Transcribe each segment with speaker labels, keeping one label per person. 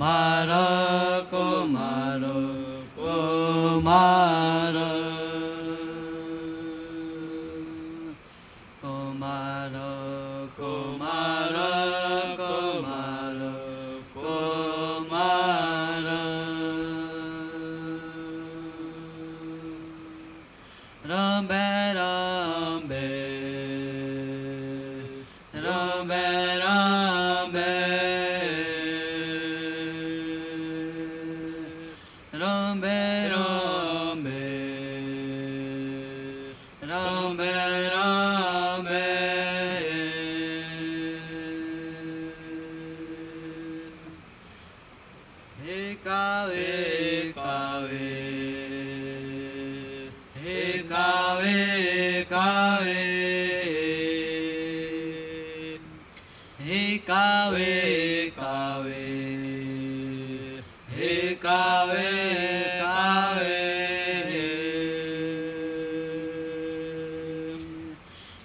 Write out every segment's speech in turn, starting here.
Speaker 1: Kumara, Kumara, Kumara. Kumara, Hey, Kaveh, Kaveh, Hey, Kaveh.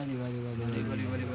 Speaker 1: 我々バリバリ